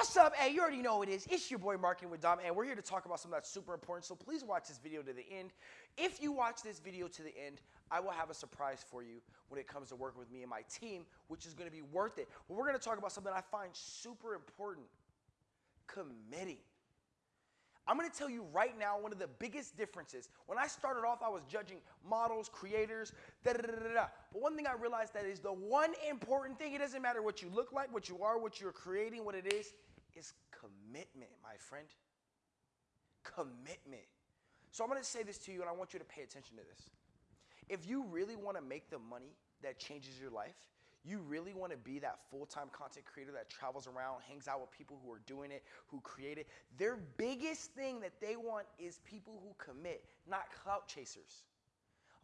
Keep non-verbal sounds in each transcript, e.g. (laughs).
What's up? Hey, you already know who it is. It's your boy Marketing with Dom, and we're here to talk about something that's super important. So please watch this video to the end. If you watch this video to the end, I will have a surprise for you when it comes to working with me and my team, which is going to be worth it. But we're going to talk about something I find super important committing. I'm gonna tell you right now one of the biggest differences. When I started off, I was judging models, creators, da da da da da. But one thing I realized that is the one important thing, it doesn't matter what you look like, what you are, what you're creating, what it is, is commitment, my friend. Commitment. So I'm gonna say this to you and I want you to pay attention to this. If you really wanna make the money that changes your life, you really want to be that full-time content creator that travels around, hangs out with people who are doing it, who create it. Their biggest thing that they want is people who commit, not clout chasers.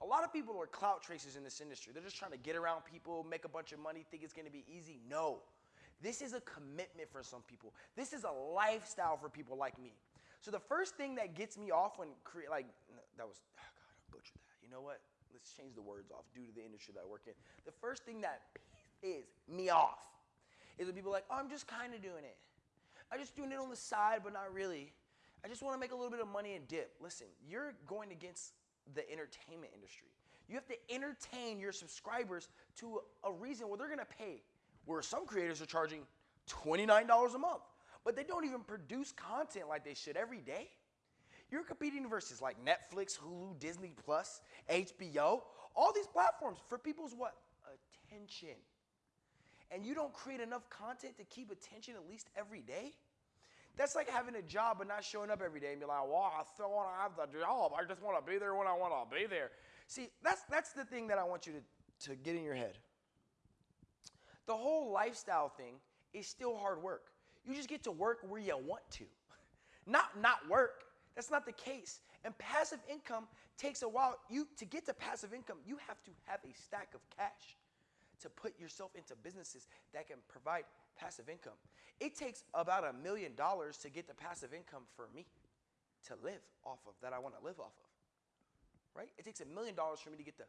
A lot of people are clout chasers in this industry. They're just trying to get around people, make a bunch of money, think it's going to be easy. No. This is a commitment for some people. This is a lifestyle for people like me. So the first thing that gets me off when create like that was oh God, I butchered that. You know what? let's change the words off due to the industry that I work in. The first thing that is me off is when people are like, oh, I'm just kind of doing it. I'm just doing it on the side, but not really. I just want to make a little bit of money and dip. Listen, you're going against the entertainment industry. You have to entertain your subscribers to a reason where they're going to pay. Where some creators are charging $29 a month, but they don't even produce content like they should every day. You're competing versus like Netflix, Hulu, Disney Plus, HBO, all these platforms for people's what? Attention. And you don't create enough content to keep attention at least every day? That's like having a job but not showing up every day and be like, well, I still want to have the job. I just want to be there when I want to be there. See, that's, that's the thing that I want you to, to get in your head. The whole lifestyle thing is still hard work. You just get to work where you want to, (laughs) not not work. That's not the case. And passive income takes a while. You to get to passive income, you have to have a stack of cash to put yourself into businesses that can provide passive income. It takes about a million dollars to get the passive income for me to live off of that I want to live off of. Right? It takes a million dollars for me to get the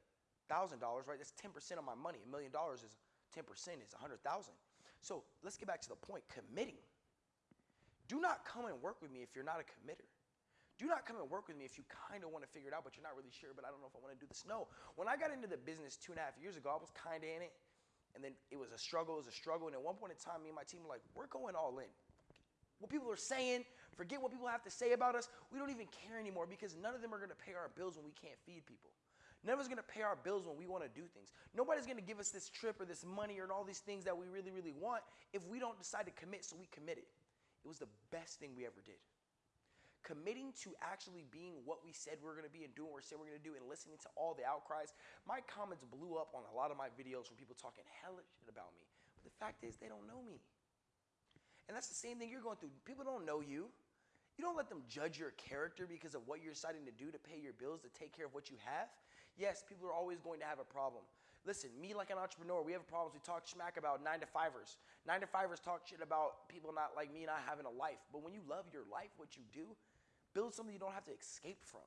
thousand dollars, right? That's 10% of my money. A million dollars is 10% is a hundred thousand. So let's get back to the point, committing. Do not come and work with me if you're not a committer. Do not come and work with me if you kind of want to figure it out, but you're not really sure, but I don't know if I want to do this. No. When I got into the business two and a half years ago, I was kind of in it. And then it was a struggle, it was a struggle. And at one point in time, me and my team were like, we're going all in. What people are saying, forget what people have to say about us. We don't even care anymore because none of them are going to pay our bills when we can't feed people. None of us going to pay our bills when we want to do things. Nobody's going to give us this trip or this money or all these things that we really, really want if we don't decide to commit. So we committed. It was the best thing we ever did committing to actually being what we said we are going to be and doing what we said we are going to do and listening to all the outcries. My comments blew up on a lot of my videos from people talking hella shit about me. But the fact is, they don't know me. And that's the same thing you're going through. People don't know you. You don't let them judge your character because of what you're deciding to do to pay your bills, to take care of what you have. Yes, people are always going to have a problem. Listen, me like an entrepreneur, we have problems. We talk smack about nine to fivers. Nine to fivers talk shit about people not like me not having a life. But when you love your life, what you do, Build something you don't have to escape from.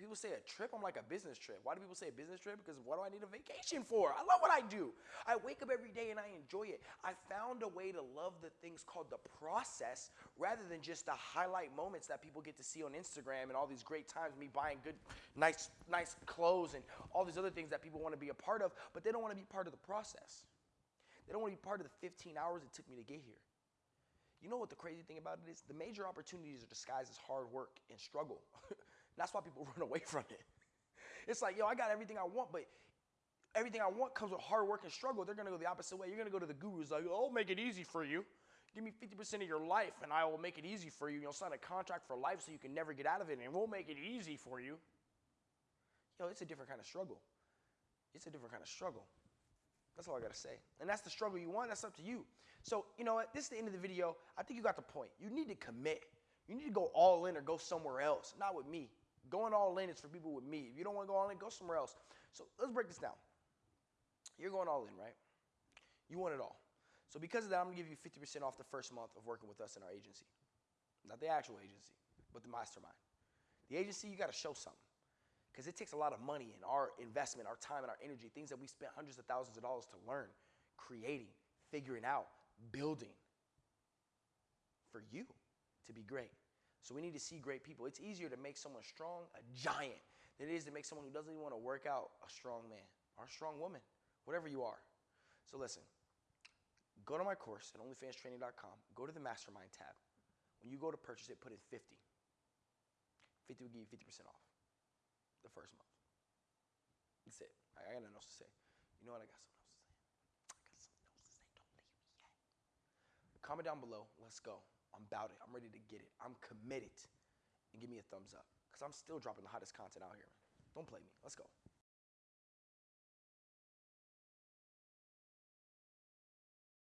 People say a trip, I'm like a business trip. Why do people say a business trip? Because what do I need a vacation for? I love what I do. I wake up every day and I enjoy it. I found a way to love the things called the process rather than just the highlight moments that people get to see on Instagram and all these great times, me buying good, nice, nice clothes and all these other things that people want to be a part of, but they don't want to be part of the process. They don't want to be part of the 15 hours it took me to get here. You know what the crazy thing about it is? The major opportunities are disguised as hard work and struggle. (laughs) That's why people (laughs) run away from it. It's like, yo, I got everything I want, but everything I want comes with hard work and struggle. They're gonna go the opposite way. You're gonna go to the gurus like, oh, I'll make it easy for you. Give me 50% of your life and I will make it easy for you. You'll sign a contract for life so you can never get out of it and we'll make it easy for you. Yo, it's a different kind of struggle. It's a different kind of struggle. That's all I gotta say. And that's the struggle you want, that's up to you. So, you know what? This is the end of the video. I think you got the point. You need to commit. You need to go all in or go somewhere else, not with me. Going all in is for people with me. If you don't want to go all in, go somewhere else. So let's break this down. You're going all in, right? You want it all. So because of that, I'm gonna give you 50% off the first month of working with us in our agency. Not the actual agency, but the mastermind. The agency, you gotta show something because it takes a lot of money and our investment, our time, and our energy, things that we spent hundreds of thousands of dollars to learn, creating, figuring out, building. for you to be great. So we need to see great people. It's easier to make someone strong, a giant, than it is to make someone who doesn't even want to work out a strong man or a strong woman, whatever you are. So listen, go to my course at onlyfanstraining.com, go to the mastermind tab. When you go to purchase it, put in 50. 50 will give you 50% off the first month. That's it. I, got nothing else to say. You know what? I got something else to say. I got something else to say. Don't leave me yet. Comment down below. Let's go. I'm about it. I'm ready to get it. I'm committed. And give me a thumbs up. Because I'm still dropping the hottest content out here. Don't play me. Let's go.